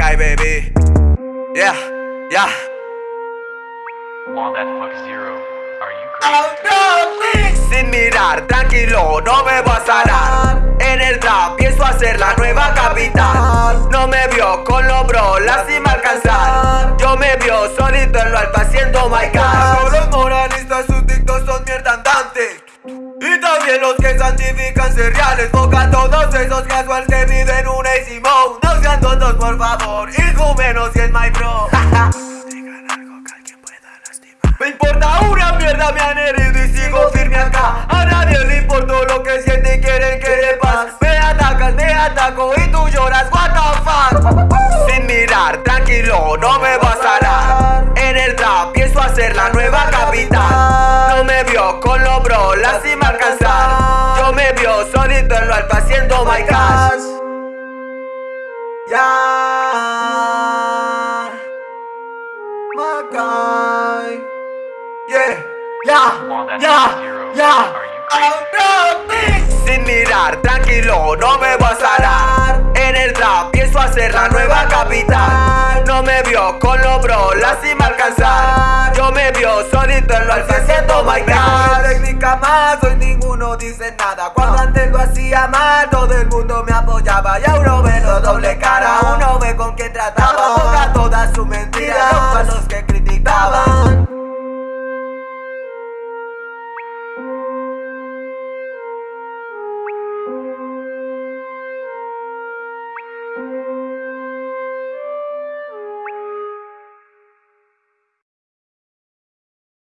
my baby. Yeah, yeah. Want that fuck zero? Are you crazy? Sin mirar, tranquilo, no me voy a sanar. En el trap pienso hacer la nueva capital. No me vio con los bros, la cima alcanzar. Yo me vio solito en lo alto haciendo my cash. Los moralistas, sus dictos son mierda andante. Y también los que santifican ser reales Boca todos esos casual que viven un easy mode No sean tontos por favor, hijo menos si es my bro. Me importa una mierda, me han herido y sigo firme acá. A nadie le importó lo que siente y quieren que le paz. Me atacas, me ataco y tú lloras, what the fuck Sin mirar, tranquilo, no me sanar En el trap pienso hacer la nueva capital. No me vio con los bros, la cima alcanzar. Yo me vio solito en lo alto haciendo my cash Yeah. My guy. Yeah. Yeah. Yeah. Yeah. Oh, no, Sin mirar, tranquilo, no me vas a dar. En el trap pienso hacer la nueva capital. No me vio con los bro, la cima alcanzar. Yo me vio solito en lo alfa haciendo my God. técnica más, hoy ninguno dice nada. Cuando antes lo hacía mal, todo el mundo me apoyaba y ahora veo doble cara.